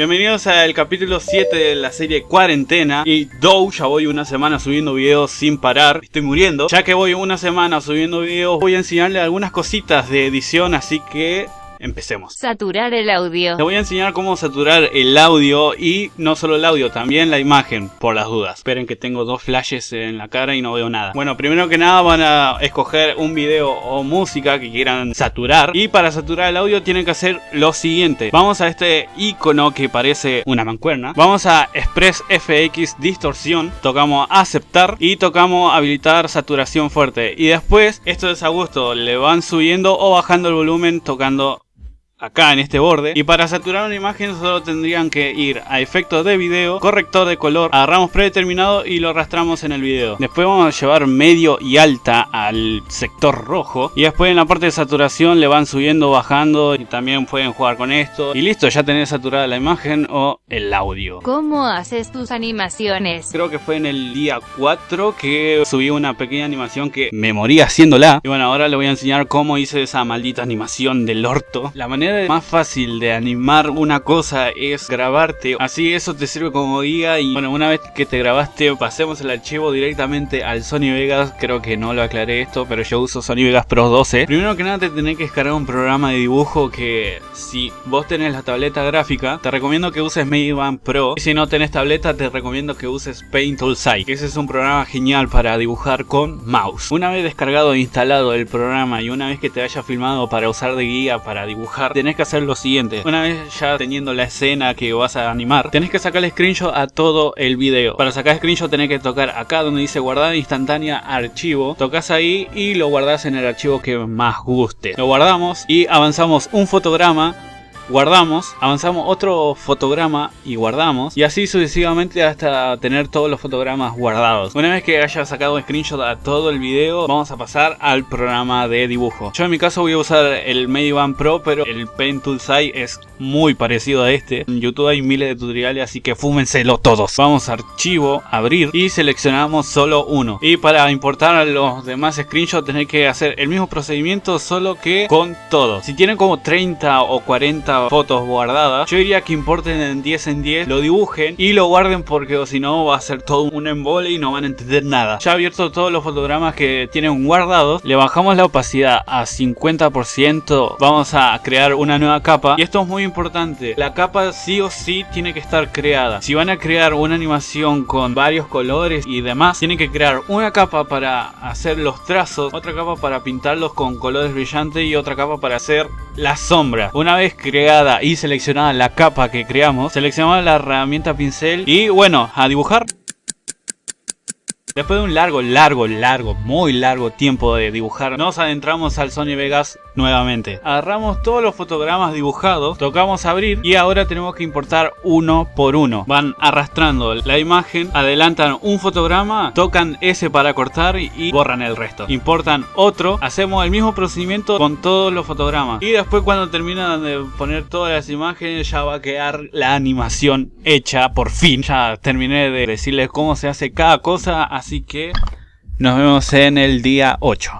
Bienvenidos al capítulo 7 de la serie Cuarentena. Y Dow, ya voy una semana subiendo videos sin parar. Estoy muriendo. Ya que voy una semana subiendo videos Voy a enseñarle algunas cositas de edición Así que Empecemos. Saturar el audio. Te voy a enseñar cómo saturar el audio y no solo el audio, también la imagen, por las dudas. Esperen que tengo dos flashes en la cara y no veo nada. Bueno, primero que nada van a escoger un video o música que quieran saturar. Y para saturar el audio tienen que hacer lo siguiente. Vamos a este icono que parece una mancuerna. Vamos a Express FX Distorsión. Tocamos aceptar y tocamos habilitar saturación fuerte. Y después, esto es a gusto, le van subiendo o bajando el volumen tocando acá en este borde y para saturar una imagen solo tendrían que ir a efectos de video, corrector de color, agarramos predeterminado y lo arrastramos en el video. Después vamos a llevar medio y alta al sector rojo y después en la parte de saturación le van subiendo, bajando y también pueden jugar con esto y listo, ya tenés saturada la imagen o el audio. ¿Cómo haces tus animaciones? Creo que fue en el día 4 que subí una pequeña animación que me moría haciéndola y bueno, ahora le voy a enseñar cómo hice esa maldita animación del orto. La manera más fácil de animar una cosa es grabarte. Así eso te sirve como guía y bueno, una vez que te grabaste, pasemos el archivo directamente al Sony Vegas. Creo que no lo aclaré esto, pero yo uso Sony Vegas Pro 12. Primero que nada te tenés que descargar un programa de dibujo que si vos tenés la tableta gráfica, te recomiendo que uses Band Pro. Y si no tenés tableta, te recomiendo que uses Paint Tool Site. Ese es un programa genial para dibujar con mouse. Una vez descargado e instalado el programa y una vez que te haya filmado para usar de guía para dibujar, tenés que hacer lo siguiente. Una vez ya teniendo la escena que vas a animar, tenés que sacarle screenshot a todo el video. Para sacar screenshot tenés que tocar acá donde dice guardar instantánea archivo. Tocas ahí y lo guardas en el archivo que más guste. Lo guardamos y avanzamos un fotograma guardamos, avanzamos otro fotograma y guardamos y así sucesivamente hasta tener todos los fotogramas guardados. Una vez que haya sacado un screenshot a todo el video vamos a pasar al programa de dibujo. Yo en mi caso voy a usar el Mediband Pro pero el Paint Tool Site es muy parecido a este. En YouTube hay miles de tutoriales así que fúmenselo todos. Vamos a archivo, abrir y seleccionamos solo uno. Y para importar los demás screenshots tenéis que hacer el mismo procedimiento solo que con todo. Si tienen como 30 o 40 fotos guardadas, yo diría que importen en 10 en 10, lo dibujen y lo guarden porque si no va a ser todo un embole y no van a entender nada. Ya abierto todos los fotogramas que tienen guardados, le bajamos la opacidad a 50%, vamos a crear una nueva capa y esto es muy importante, la capa sí o sí tiene que estar creada. Si van a crear una animación con varios colores y demás, tienen que crear una capa para hacer los trazos, otra capa para pintarlos con colores brillantes y otra capa para hacer la sombra. Una vez creada y seleccionada la capa que creamos, seleccionamos la herramienta pincel y bueno, a dibujar. Después de un largo, largo, largo, muy largo tiempo de dibujar, nos adentramos al Sony Vegas nuevamente. Agarramos todos los fotogramas dibujados, tocamos abrir y ahora tenemos que importar uno por uno. Van arrastrando la imagen, adelantan un fotograma, tocan ese para cortar y borran el resto. Importan otro, hacemos el mismo procedimiento con todos los fotogramas. Y después cuando terminan de poner todas las imágenes ya va a quedar la animación hecha por fin. Ya terminé de decirles cómo se hace cada cosa, así que nos vemos en el día 8.